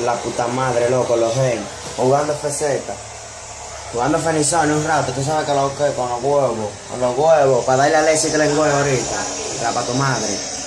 la puta madre, loco, los gen. Jugando FZ. Jugando Fenizón un rato, tú sabes que lo que con los huevos. Con los huevos, para darle a Alexi que le engüe ahorita. La para tu madre.